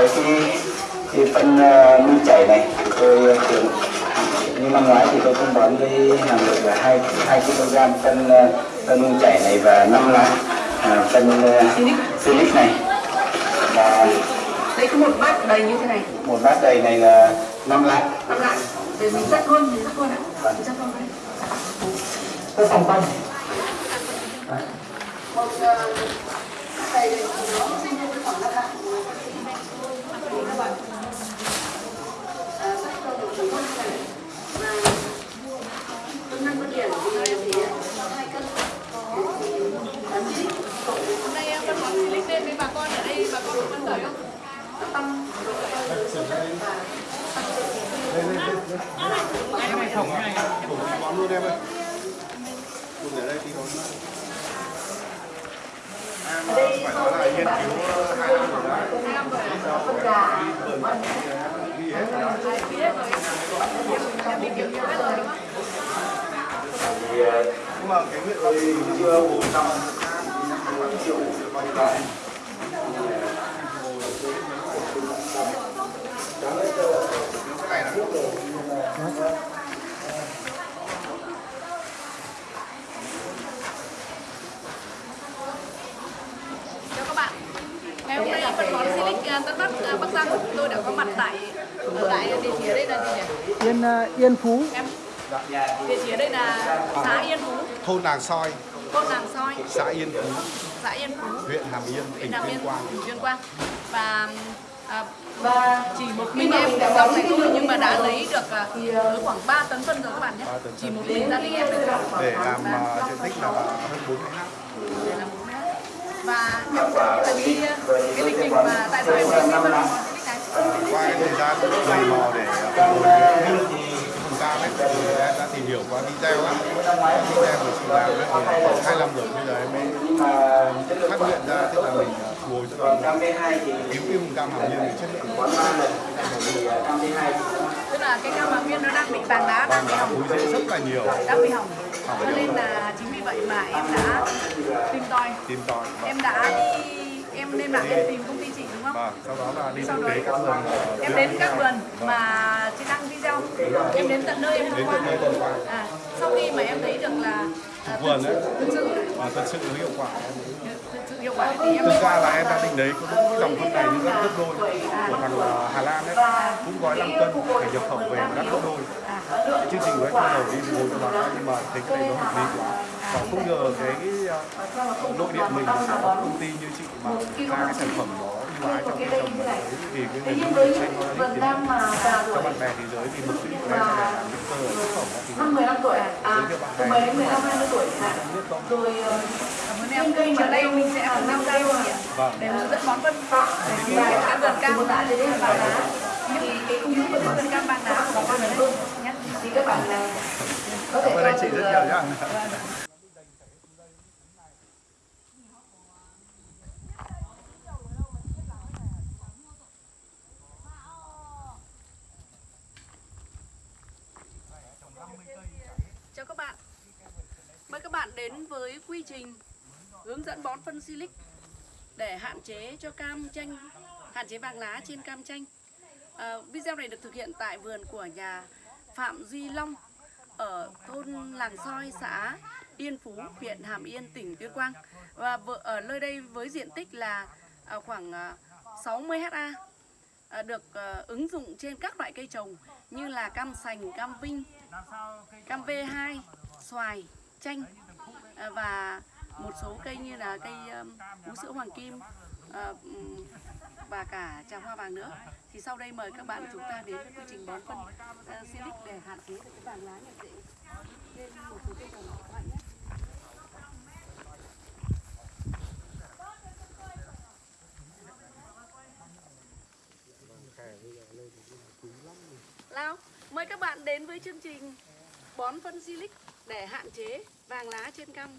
cái cái, cái phân uh, nuôi chảy này tôi thường như năm ngoái thì tôi cũng bón với hàm lượng là hai hai kg phân uh, phân nuôi chảy này và năm lá à, phân uh, silic. này. Và Đây có một bát đầy như thế này. một bát đầy này là năm lá. Năm lại Để mình rắc luôn, mình rắc luôn ạ. Mình rắc luôn đấy. Tôi phòng quanh Một ờ, đầy thì nó sinh ra khoảng năm lạng Các bạn À, rắc cho một chút này Và Cân năm cân điểm thì thì hai cân Thì bán đi Hôm nay em phân bón silic lên với bà con ở đây bà con có phân khởi không? Nó tăng độ sản xuất và tăng độ cái này thùng cái này bón luôn em ơi cùng ở đây thì bón em phải nói là nghiên cứu năm rồi đấy ghi hết rồi đó. Nhưng mà cái nguyện thì chưa bổ sung khoảng triệu bao nhiêu đồng cái này là Chào các bạn. Ngày hôm nay phân bón silic à, Tân Bắc à, Bắc Giang tôi đã có mặt tại ở tại địa chỉ ở đây là gì nhỉ? Yên ờ, Yên Phú. Em địa chỉ ở đây là xã Yên Phú, thôn Nàng Soi. Thôn Nàng Soi, xã Yên Phú. Xã Yên Phú, huyện Hàm Yên tỉnh Nam Tuyên Yên, Quang. tỉnh Tuyên Quang. Và à, và chỉ một mình em dòng này thôi nhưng mà đã lấy được tới khoảng 3 tấn phân rồi các bạn nhé. Chỉ một mình gia đình em được để làm diện tích là hơn 40 ha và em mà tại qua cái thời gian dày mò để uh, phục hồi cái thì em đã tìm hiểu qua video á video của chị làm ấy thì khoảng hai năm rồi bây giờ em mới phát hiện ra tức là mình ngồi cho còn nó cam B2 thì cứu cái vùng cam hàm yên để chất lượng bón ba lần thì uh, cam B2 tức là cái cam hàm viên nó đang bị vàng đá đang bị hỏng. Rất là nhiều đang bị hỏng. Cho nên là chính vì vậy mà em đã tìm tòi. Tìm tòi em đã đi em nên là em tìm công đúng không? Và sau đó là đi sau đó các vườn em đến các vườn mà chị đăng video em đến tận nơi em tham quan. à, sau khi mà em thấy được là vườn đấy thực sự và thật sự hiệu quả. hiệu quả thì em thực ra là em đã định đấy có đúng cái dòng phân này nhưng rất gấp đôi của thằng uh, Hà Lan đấy. Cũng gói 5 cân phải nhập khẩu về mà đắt gấp đôi. Cái chương trình của em ban đầu đi ngồi cho bà nhưng mà thấy cái này nó hợp lý quá. Và không ngờ cái, nội địa mình có công ty như chị mà ra cái sản phẩm nó ái trong cái cái thế nhưng với những vườn cam mà già cho tuổi bạn bè thế giới vì mục đích của em là để những thì năm 15 tuổi à? Từ 10 đến 15 20 tuổi hạn. rồi ờ, cây ở đây mình sẽ cùng nhau đây chị ạ vâng. Để hướng dẫn để thì khi cái vườn cam. Một đã đến đây. Vàng đá thì cái cung ứng của vườn cam vàng đá của ở đây nhé thì các bạn ờ, có thể anh chị cho rất từ, nhiều ờ, nhá Chào các bạn Mời các bạn đến với quy trình hướng dẫn bón phân silic để hạn chế cho cam chanh hạn chế vàng lá trên cam chanh. À, video này được thực hiện tại vườn của nhà Phạm Duy Long ở thôn Làng Soi xã Yên Phú huyện Hàm Yên tỉnh Tuyên Quang. Và ở nơi đây với diện tích là à, khoảng à, 60 ha à, được ứng dụng trên các loại cây trồng như là cam sành, cam vinh, cam V2, xoài, chanh và một số cây như là cây vú sữa hoàng kim ờ, và cả trà hoa vàng nữa. Thì sau đây mời các bạn chúng ta đến với quy trình bón phân ờ, Silic để hạn chế được cái vàng lá nhập dễ lên một số cây trồng các bạn nhé. Lao mời các bạn đến với chương trình bón phân Silic để hạn chế vàng lá trên cam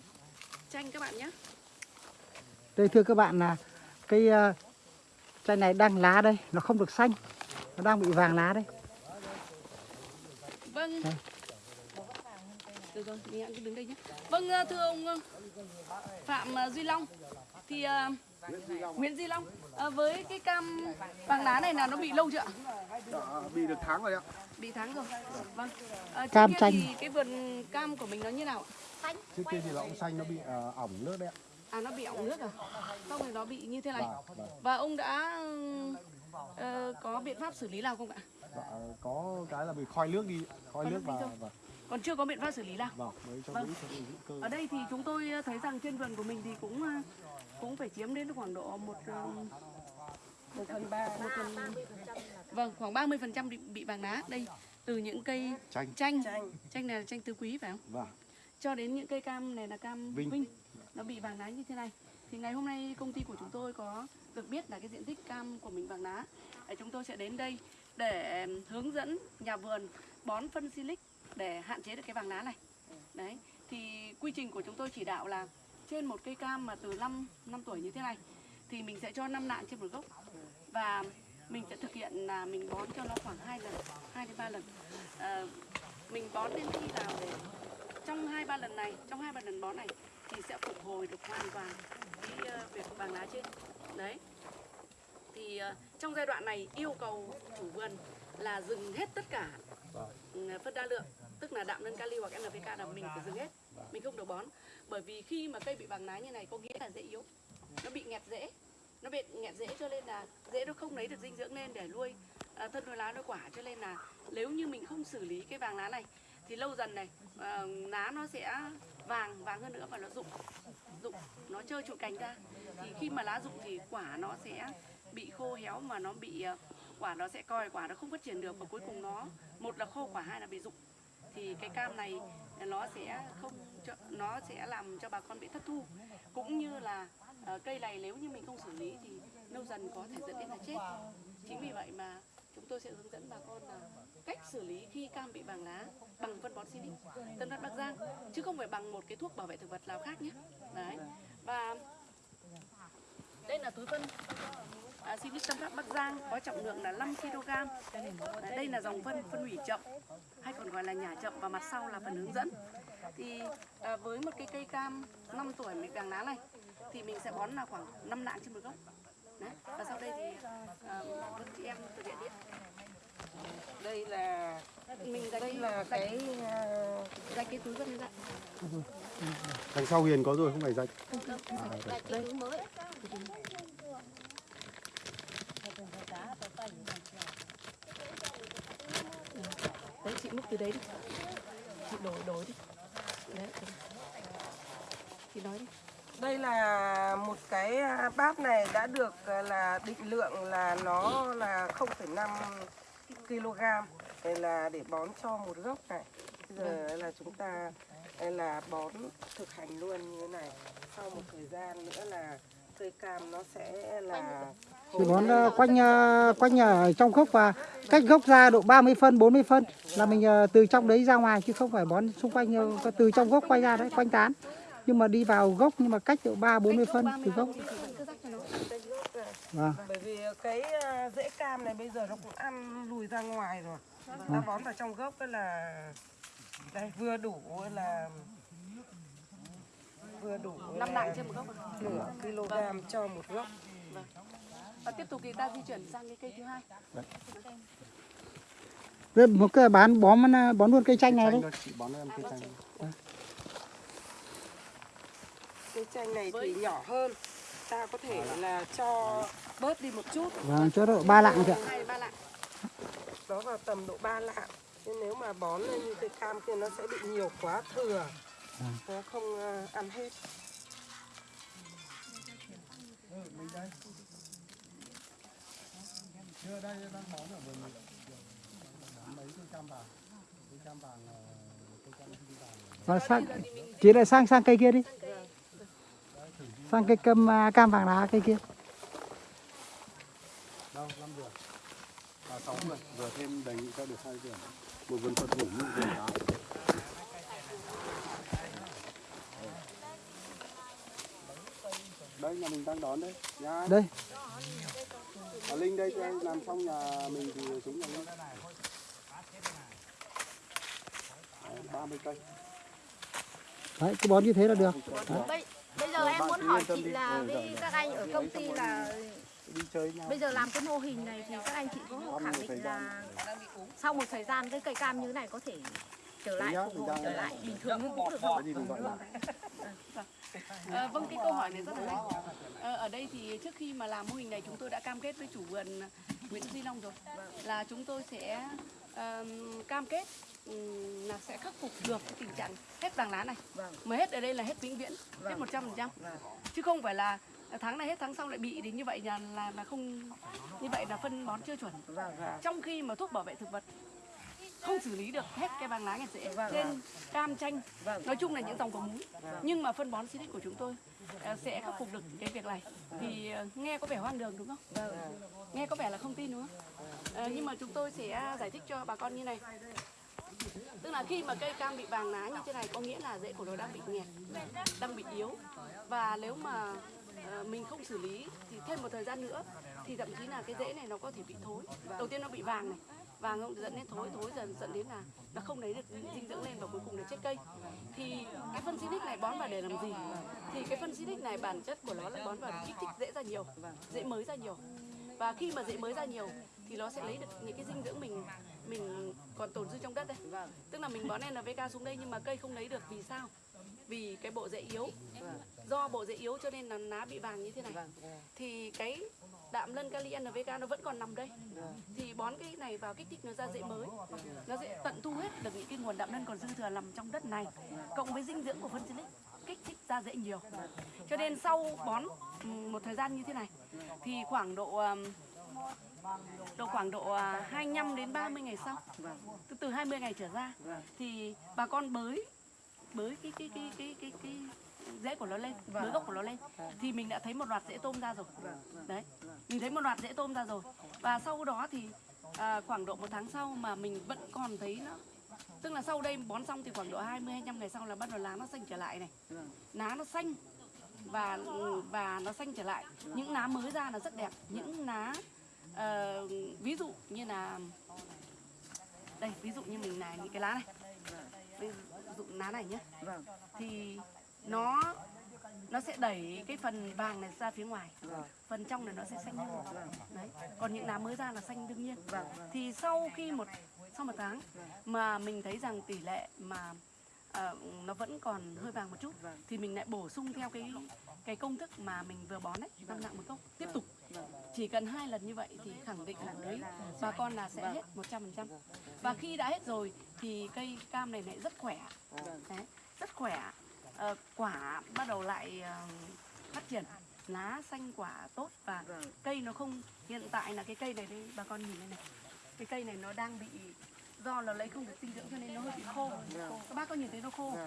chanh các bạn nhé. Đây thưa các bạn là cây ờ, chai này đang lá đây, nó không được xanh. Nó đang bị vàng lá đây. Vâng. Đây. Được rồi, mình cứ đứng đây nhé. Vâng, ờ, thưa ông ờ, Phạm Duy Long, thì ờ, Nguyễn Di Long à, với cái cam vàng lá này là nó bị lâu chưa ạ? Đã bị được tháng rồi ạ. Bị tháng rồi. Vâng. Trước Cam chanh. thì cái vườn cam của mình nó như nào ạ? Trước kia thì là ông xanh nó bị ờ, ỏng nước đấy ạ. À nó bị ỏng nước à? Xong rồi nó bị như thế này. Vâng, vâng. Và ông đã ờ, có biện pháp xử lý nào không ạ? Dạ, có cái là bị khói nước đi, khói Khói nước và và Còn chưa có biện pháp xử lý nào. vâng Vâng. Ở đây thì chúng tôi thấy rằng trên vườn của mình thì cũng ờ, cũng phải chiếm đến khoảng độ một một phần ba một phần vâng khoảng 30 phần trăm bị, bị vàng lá đây từ những cây Chanh. chanh chanh này là chanh tứ quý phải không Vâng. Cho đến những cây cam này là cam Vinh. vinh, nó bị vàng lá như thế này. Thì ngày hôm nay công ty của chúng tôi có được biết là cái diện tích cam của mình vàng lá Để chúng tôi sẽ đến đây để hướng dẫn nhà vườn bón phân silic để hạn chế được cái vàng lá này. Đấy thì quy trình của chúng tôi chỉ đạo là trên một cây cam mà từ 5 năm tuổi như thế này thì mình sẽ cho 5 nạng trên một gốc. Và mình sẽ thực hiện là mình bón cho nó khoảng 2 lần 2 đến 3 lần. Ờ, mình bón đến khi nào để trong hai ba lần này trong hai ba lần bón này thì sẽ phục hồi được hoàn toàn cái ờ, việc vàng lá trên. Đấy. Thì ờ, trong giai đoạn này yêu cầu chủ vườn là dừng hết tất cả ừ, phân đa lượng tức là đạm nâng kali hoặc NPK là mình phải dừng hết mình không được bón. Bởi vì khi mà cây bị vàng lá như này có nghĩa là dễ yếu nó bị nghẹt rễ nó bị nghẹt rễ cho nên là rễ nó không lấy được dinh dưỡng lên để nuôi à, thân nuôi lá nuôi quả. Cho nên là nếu như mình không xử lý cái vàng lá này thì lâu dần này ờ, à, lá nó sẽ vàng vàng hơn nữa và nó rụng. Rụng nó chơi trụ cành ra. Thì khi mà lá rụng thì quả nó sẽ bị khô héo mà nó bị ờ, quả nó sẽ coi quả nó không phát triển được và cuối cùng nó một là khô quả hai là bị rụng. Thì cái cam này nó sẽ không cho, nó sẽ làm cho bà con bị thất thu. Cũng như là uh, cây này nếu như mình không xử lý thì lâu dần có thể dẫn đến là chết. Chính vì vậy mà chúng tôi sẽ hướng dẫn bà con là cách xử lý khi cam bị vàng lá bằng phân bón Silic Tân Phát Bắc Giang chứ không phải bằng một cái thuốc bảo vệ thực vật nào khác nhé. Đấy. Và đây là túi phân. À, Silic Tân Phát Bắc Giang có trọng lượng là 5 kg Đấy, đây là dòng phân phân hủy chậm hay còn gọi là nhả chậm và mặt sau là phần hướng dẫn. Thì à, với một cái cây cam 5 tuổi bị vàng lá này thì mình sẽ bón là khoảng 5 nạng trên một gốc. Đấy. và sau đây thì à, chị em thực hiện điện đây là mình đây là cái dành cái túi phân ra Đằng sau Hiền có rồi không phải dạch. đấy chị múc từ đấy đi. Chị đổ đổ đi. Đấy chị nói đi. Đây là một cái à, bát này đã được à, là định lượng là nó là 0,5 kg. Đây là để bón cho một gốc này. Bây giờ là chúng ta đây là bón thực hành luôn như thế này. Sau một thời gian nữa là cây cam nó sẽ là Thì bón ờ, quanh ờ, quanh ở trong gốc và cách gốc ra độ 30 phân 40 phân là mình ờ, từ trong đấy ra ngoài chứ không phải bón xung quanh từ trong gốc quay ra đấy quanh tán. Nhưng mà đi vào gốc nhưng mà cách độ 3 40 phân từ gốc cứ rắc cho nó cây gốc này. Vâng. Bởi vì cái à, rễ cam này bây giờ nó cũng ăn lùi ra ngoài rồi. Ta bón vào trong gốc là đây vừa đủ là vừa đủ năm là nạng trên một gốc à? nửa kg cho một gốc. Và tiếp tục thì ta di chuyển sang cái cây thứ hai. Rồi một cái bán bón ờ, bón luôn cây chanh này đấy chị bón em cây chanh. cây chanh này thì nhỏ hơn ta có thể là cho bớt đi một chút vâng cho độ ba lạng kìa hai ba lạng nó vào tầm độ 3 lạng nhưng nếu mà bón lên như cây cam kia nó sẽ bị nhiều quá thừa nó không à, ăn hết Chưa đây đang bón ở vườn mình. Mấy cây cam vàng. Cây cam vàng ờ, cây cam vàng. và sang chị lại sang sang cây kia đi sang cây cam à, cam vàng lá cây kia Đâu, 5 vườn. À 6 vườn, vừa thêm đề nghị cho được hai vườn. Một vườn thuận hữu, một vườn đá. Đây nhà mình đang đón đây. Nha. đây À, Linh đây cho anh làm xong nhà mình thì xuống nhà Linh. Đấy, 30 cây. đấy cứ bón như thế là được đây Bây giờ em muốn hỏi chị là với các anh ở công ty là đi chơi nhau. bây giờ làm cái mô hình này thì các anh chị có khẳng định là sau một thời gian cái cây cam như thế này có thể trở lại phục hồi trở lại bình thường như cũ được không? đi cùng gọi là À, vâng cái câu hỏi này rất là hay. Ờ, ở đây thì trước khi mà làm mô hình này chúng tôi đã cam kết với chủ vườn Nguyễn Duy Long rồi. Là chúng tôi sẽ ờm, cam kết là sẽ khắc phục được cái tình trạng hết vàng lá này. Mà hết ở đây là hết vĩnh viễn, hết 100%. Chứ không phải là tháng này hết tháng sau lại bị thì như vậy là là, là không như vậy là phân bón chưa chuẩn. Trong khi mà thuốc bảo vệ thực vật không xử lý được hết cái vàng lá nghẹt rễ trên cam chanh. Nói chung là những dòng có múi. Nhưng mà phân bón Silic của chúng tôi ờ, sẽ khắc phục được cái việc này. Thì ờ, nghe có vẻ hoang đường đúng không? Nghe có vẻ là không tin đúng không? Ờ, nhưng mà chúng tôi sẽ giải thích cho bà con như này tức là khi mà cây cam bị vàng lá như thế này có nghĩa là rễ của nó đang bị nghẹt đang bị yếu. Và nếu mà uh, mình không xử lý thì thêm một thời gian nữa thì thậm chí là cái rễ này nó có thể bị thối. Đầu tiên nó bị vàng này vàng không dẫn đến thối thối dần dẫn đến là nó không lấy được dinh dưỡng lên và cuối cùng là chết cây. Thì cái phân Silic này bón vào để làm gì? Thì cái phân Silic này bản chất của nó là bón vào để kích thích rễ ra nhiều rễ mới ra nhiều. Và khi mà rễ mới ra nhiều thì nó sẽ lấy được những cái dinh dưỡng mình còn tồn dư trong đất đây. Tức là mình bón NPK xuống đây nhưng mà cây không lấy được vì sao? Vì cái bộ rễ yếu. Do bộ rễ yếu cho nên là lá bị vàng như thế này. Thì cái đạm lân kali NPK nó vẫn còn nằm đây. Thì bón cái này vào kích thích nó ra rễ mới. Nó sẽ tận thu hết được những cái nguồn đạm lân còn dư thừa nằm trong đất này cộng với dinh dưỡng của phân silic kích thích ra rễ nhiều. Cho nên sau bón một thời gian như thế này thì khoảng độ độ khoảng độ à, 25 đến 30 ngày sau. Từ từ 20 ngày trở ra thì bà con bới bới cái cái cái cái cái cái rễ của nó lên bới gốc của nó lên. Thì mình đã thấy một loạt rễ tôm ra rồi. Đấy mình thấy một loạt rễ tôm ra rồi. Và sau đó thì à, khoảng độ một tháng sau mà mình vẫn còn thấy nó tức là sau đây bón xong thì khoảng độ 20 25 ngày sau là bắt đầu lá nó xanh trở lại này. Lá nó xanh và và nó xanh trở lại. Những lá mới ra là rất đẹp. Những lá ờ, ví dụ như là đây ví dụ như mình là những cái lá này. Ví dụ lá này nhé thì nó nó sẽ đẩy cái phần vàng này ra phía ngoài. Phần trong này nó sẽ xanh hơn. Đấy. Còn những lá mới ra là xanh đương nhiên. Thì sau khi một sau một tháng mà mình thấy rằng tỷ lệ mà ờ, nó vẫn còn hơi vàng một chút. Thì mình lại bổ sung theo cái cái công thức mà mình vừa bón đấy năm nặng một cốc. Tiếp tục. Chỉ cần hai lần như vậy thì khẳng định là đấy bà con là sẽ hết 100% và khi đã hết rồi thì cây cam này lại rất khỏe. Đấy, rất khỏe. Ờ, quả bắt đầu lại ờ, phát triển. Lá xanh quả tốt và cây nó không hiện tại là cái cây này đây bà con nhìn đây này. Cái cây này nó đang bị do là lấy không được dinh dưỡng cho nên nó hơi bị khô. Các bác có nhìn thấy nó khô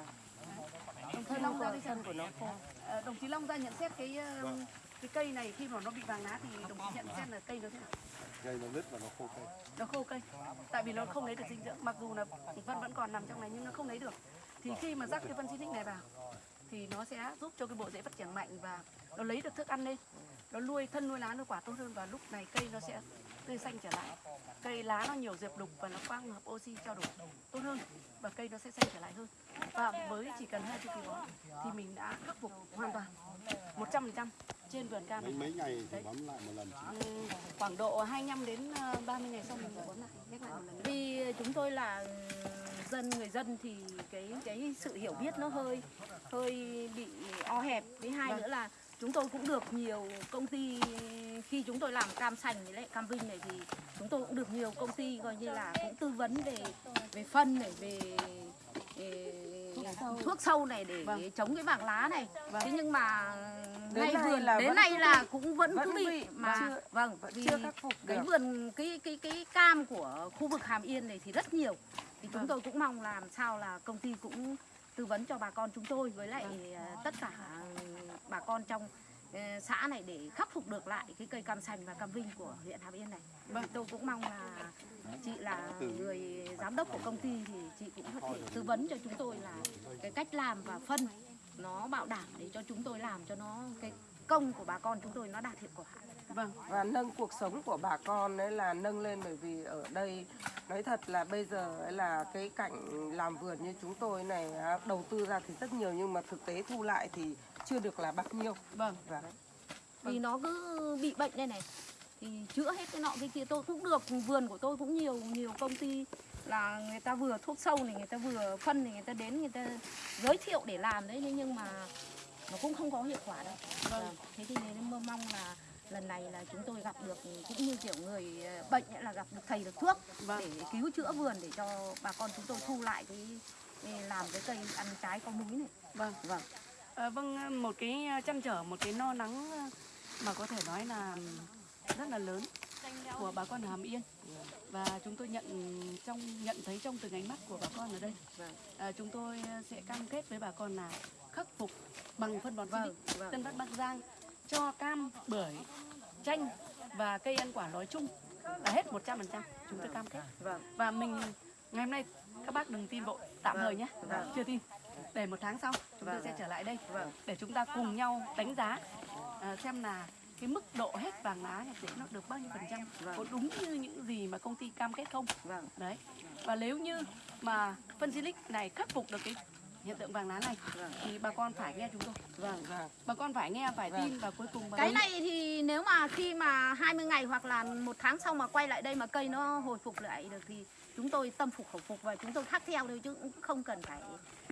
đồng chí Long ra đây xem của nó khô. Ờ, đồng chí Long ra nhận xét cái ờ, cái cây này khi mà nó bị vàng lá thì đồng chí nhận xét là cây nó thế nào? Gây nó nứt và nó khô cây. Nó khô cây. Tại vì nó không lấy được dinh dưỡng. Mặc dù là phân vẫn còn nằm trong này nhưng nó không lấy được. Thì khi mà rắc cái phân xịt này vào thì nó sẽ giúp cho cái bộ rễ phát triển mạnh và nó lấy được thức ăn lên. Nó nuôi thân nuôi lá nuôi quả tốt hơn và lúc này cây nó sẽ tươi xanh trở lại. Cây lá nó nhiều diệp đục và nó quang hợp oxy trao đổi tốt hơn và cây nó sẽ xanh trở lại hơn. Và với chỉ cần hai chu kỳ bón thì mình đã khắc phục hoàn toàn 100% trên vườn cam. Này mấy ngày thì bón lại một lần Ừ, khoảng độ 25 đến ờ, 30 ngày sau mình bón lại nhắc lại một lần nữa. Vì chúng tôi là dân người dân thì cái cái sự hiểu biết nó hơi hơi bị o hẹp. Với hai nữa là chúng tôi cũng được nhiều công ty khi chúng tôi làm cam sành với lại cam vinh này thì chúng tôi cũng được nhiều công ty coi như là cũng tư vấn về về phân này về, về thuốc sâu. này để Vâng. chống cái vàng lá này. Thế nhưng mà Đến ngay vườn là đến vẫn nay là cũng vẫn, vẫn cứ bị, bị, mà. chưa- vâng vì chưa khắc phục cái được. vườn cái cái cái cam của khu vực Hàm Yên này thì rất nhiều. Thì chúng tôi cũng mong làm sao là công ty cũng tư vấn cho bà con chúng tôi với lại ờ, tất cả bà con trong Ờ, xã này để khắc phục được lại cái cây cam sành và cam vinh của huyện Hàm Yên này. Vâng, tôi cũng mong là chị là người giám đốc của công ty thì chị cũng có thể tư vấn cho chúng tôi là cái cách làm và phân nó bảo đảm để cho chúng tôi làm cho nó cái công của bà con chúng tôi nó đạt hiệu quả. Vâng, và nâng cuộc sống của bà con đấy là nâng lên bởi vì ở đây nói thật là bây giờ ấy là cái cảnh làm vườn như chúng tôi này đầu tư ra thì rất nhiều nhưng mà thực tế thu lại thì chưa được là bao nhiêu vâng. Và vì nó cứ bị bệnh đây này. Thì chữa hết cái nọ cái kia tôi cũng được vườn của tôi cũng nhiều nhiều công ty là người ta vừa thuốc sâu này người ta vừa phân này người ta đến người ta giới thiệu để làm đấy nhưng mà nó cũng không có hiệu quả đâu. Vâng. thế thì nên mơ mong là lần này là chúng tôi gặp được cũng như kiểu người ờ, bệnh là gặp được thầy được thuốc Vâng. để cứu chữa vườn để cho bà con chúng tôi thu lại cái làm cái cây ăn trái có múi này. Vâng. Vâng À, vâng, một cái chăn trở, một cái no nắng mà có thể nói là rất là lớn của bà con Hàm Yên và chúng tôi nhận trong nhận thấy trong từng ánh mắt của bà con ở đây. À, chúng tôi sẽ cam kết với bà con là khắc phục bằng phân bón Vâng, vâng. Tân Phát Bắc Giang cho cam, bưởi, chanh và cây ăn quả nói chung là hết 100% chúng tôi cam kết. vâng Và mình ngày hôm nay các bác đừng tin vội tạm thời nhé, vâng. chưa tin. Để một tháng sau chúng tôi Vâng. sẽ trở lại đây Vâng. để chúng ta cùng nhau đánh giá à, xem là cái mức độ hết vàng lá nhập tịch nó được bao nhiêu phần trăm Vâng. có đúng như những gì mà công ty cam kết không vâng đấy và nếu như mà phân silic này khắc phục được cái hiện tượng vàng lá này Vâng. thì bà con phải nghe chúng tôi vâng vâng bà con phải nghe phải Vâng. tin và cuối cùng bà Cái này thì nếu mà khi mà 20 ngày hoặc là một tháng sau mà quay lại đây mà cây nó hồi phục lại được thì chúng tôi tâm phục khẩu phục và chúng tôi khắc theo thôi chứ cũng không cần phải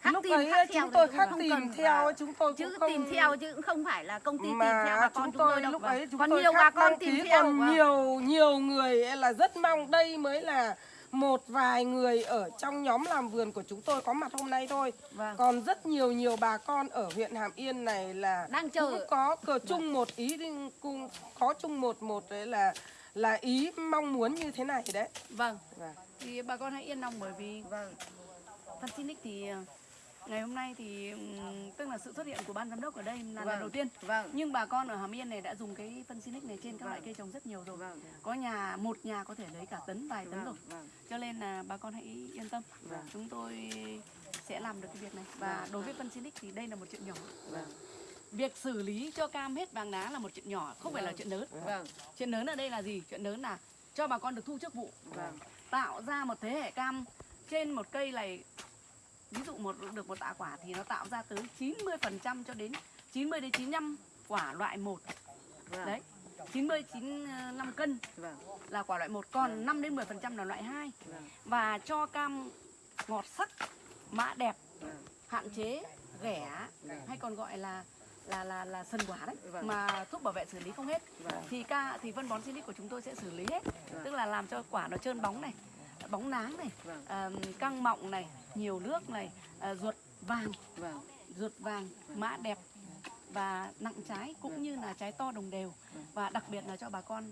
khắc lúc tìm ấy khắc chúng tôi khắc không tìm theo chúng tôi chứ cũng không tìm theo chứ cũng không phải là công ty tìm mà theo bà con chúng chúng tôi tôi đâu lúc Vâng. ấy chúng còn tôi nhiều bà con tìm theo còn vâng. nhiều nhiều người là rất mong đây mới là một vài người ở trong nhóm làm vườn của chúng tôi có mặt hôm nay thôi Vâng. còn rất nhiều nhiều bà con ở huyện Hàm Yên này là Đang chờ. cũng có cờ chung một ý cùng có chung một một đấy là là ý mong muốn như thế này đấy vâng Vâng. thì bà con hãy yên lòng bởi vì vâng phân silic thì ngày hôm nay thì tức là sự xuất hiện của ban giám đốc ở đây là lần Vâng. đầu tiên. vâng. Nhưng bà con ở Hàm Yên này đã dùng cái phân silic này trên các loại cây trồng rất nhiều rồi. Vâng. Có nhà một nhà có thể lấy cả tấn vài tấn rồi. vâng. Cho nên là bà con hãy yên tâm. Vâng. chúng tôi sẽ làm được cái việc này. Và đối với phân silic thì đây là một chuyện nhỏ. Vâng. Việc xử lý cho cam hết vàng lá là một chuyện nhỏ không phải là chuyện lớn. Vâng. Chuyện lớn ở đây là gì? Chuyện lớn là cho bà con được thu trước vụ. Vâng. tạo ra một thế hệ cam trên một cây này ví dụ một được một tạ quả thì nó tạo ra tới 90% cho đến 90 đến 95 quả loại 1 vâng. Đấy 90 95 cân vâng. là quả loại 1 còn 5 đến 10% là loại 2 vâng. Và cho cam ngọt sắc mã đẹp vâng. hạn chế ghẻ hay còn gọi là là là là sần quả đấy Vâng. mà thuốc bảo vệ xử lý không hết. Vâng. thì ca thì phân bón silic của chúng tôi sẽ xử lý hết. Vâng. tức là làm cho quả nó trơn bóng này bóng náng này Vâng. à, căng mọng này nhiều nước này à, ruột vàng vâng ruột vàng mã đẹp và nặng trái cũng như là trái to đồng đều. Và đặc biệt là cho bà con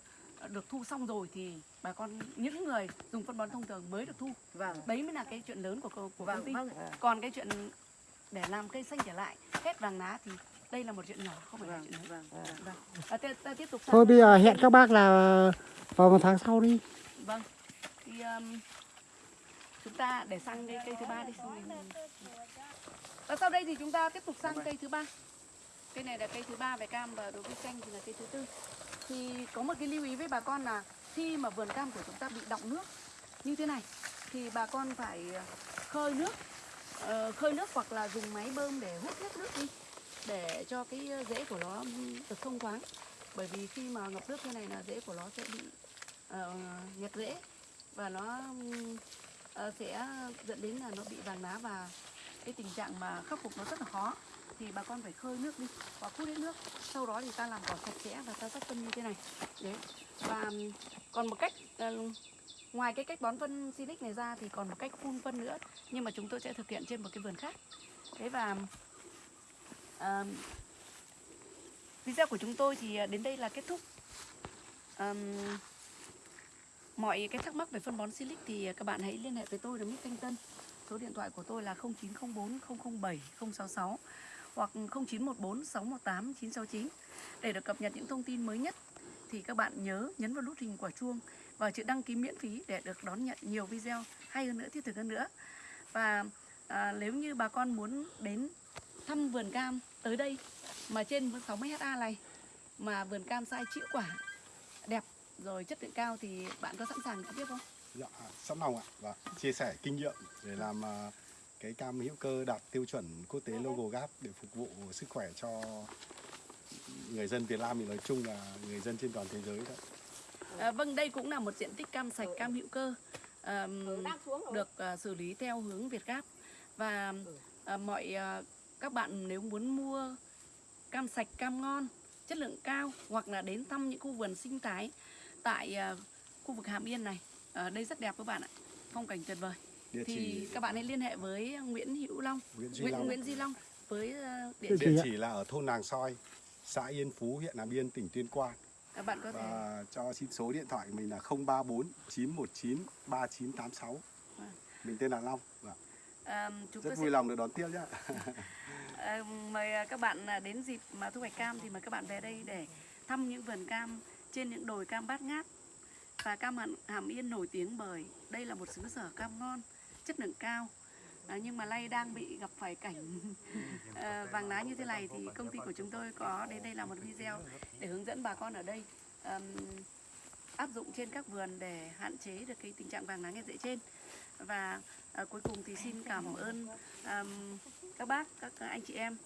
được thu xong rồi thì bà con những người dùng phân bón thông thường mới được thu. Vâng. Đấy mới là cái chuyện lớn của của công vâng ty. vâng còn cái chuyện để làm cây xanh trở lại hết vàng lá thì đây là một chuyện nhỏ không phải là vâng chuyện lớn. vâng vâng. À, ta, ta tiếp tục Thôi bây giờ hẹn các bác là vào một tháng sau đi. vâng. Thì um, chúng ta để sang cái cây thứ ba đi xong mình và sau đây thì chúng ta tiếp tục sang cây thứ ba. Cây này là cây thứ ba về cam và đối với chanh thì là cây thứ tư. Thì có một cái lưu ý với bà con là khi mà vườn cam của chúng ta bị đọng nước như thế này thì bà con phải khơi nước ờ, khơi nước hoặc là dùng máy bơm để hút hết nước đi để cho cái rễ của nó được thông thoáng. Bởi vì khi mà ngập nước thế này là rễ của nó sẽ bị ờ, nhạt rễ và nó ờ, Ờ, sẽ ờ, dẫn đến là nó bị vàng lá và cái tình trạng mà khắc phục nó rất là khó. Thì bà con phải khơi nước đi và hút hết nước. Sau đó thì ta làm cỏ sạch sẽ và ta rắc phân như thế này. Đấy. Và còn một cách ờ, ngoài cái cách bón phân silic này ra thì còn một cách phun phân nữa nhưng mà chúng tôi sẽ thực hiện trên một cái vườn khác. Thế và ờ, video của chúng tôi thì đến đây là kết thúc. Um, mọi cái thắc mắc về phân bón silic thì à, các bạn hãy liên hệ với tôi là Mít Thanh Tân. Số điện thoại của tôi là 0904 007 066 hoặc 0914 618 969 để được cập nhật những thông tin mới nhất. Thì các bạn nhớ nhấn vào nút hình quả chuông và chữ đăng ký miễn phí để được đón nhận nhiều video hay hơn nữa thiết thực hơn nữa. Và à, nếu như bà con muốn đến thăm vườn cam tới đây mà trên 60 ha này mà vườn cam sai chữ quả đẹp rồi chất lượng cao thì bạn có sẵn sàng trực tiếp không? Dạ, sẵn lòng ạ. Và chia sẻ kinh nghiệm để làm à, cái cam hữu cơ đạt tiêu chuẩn quốc tế logo GAP để phục vụ sức khỏe cho người dân Việt Nam thì nói chung là người dân trên toàn thế giới đó. À, vâng, đây cũng là một diện tích cam sạch cam hữu cơ ờm, được à, xử lý theo hướng Việt Gáp và à, mọi à, các bạn nếu muốn mua cam sạch cam ngon chất lượng cao hoặc là đến thăm những khu vườn sinh thái tại à, khu vực Hàm Yên này ở đây rất đẹp các bạn ạ phong cảnh tuyệt vời Địa thì chỉ các bạn hãy liên hệ với Nguyễn Hữu Long Nguyễn Duy Nguyễn, Long. Nguyễn Duy Long với à, địa Địa chỉ chỉ là ở thôn Nàng Soi, xã Yên Phú, huyện Nam Yên, tỉnh Tuyên Quang. các bạn có thể Và cho xin số điện thoại của mình là 034 919 3986. Vâng. Mình tên là Long. Vâng. à, chúng tôi Rất sẽ vui lòng được đón tiếp nhé. À, mời à, các bạn à, đến dịp mà thu hoạch cam thì mời các bạn về đây để thăm những vườn cam trên những đồi cam bát ngát. Và cam hàm, yên nổi tiếng bởi đây là một xứ sở cam ngon chất lượng cao. À, nhưng mà nay đang bị gặp phải cảnh à, vàng lá như thế này thì công ty của chúng tôi có đến đây làm một video để hướng dẫn bà con ở đây ừm, áp dụng trên các vườn để hạn chế được cái tình trạng vàng lá nghe rễ trên. Và à, cuối cùng thì xin cảm ơn ừm, các bác các anh chị em.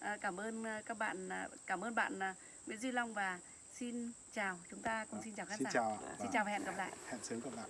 À, cảm ơn các bạn cảm ơn bạn Nguyễn Duy Long và xin chào chúng ta cùng xin chào khán Xin giả chào. xin Vâng. chào và hẹn gặp lại Hẹn sớm gặp lại.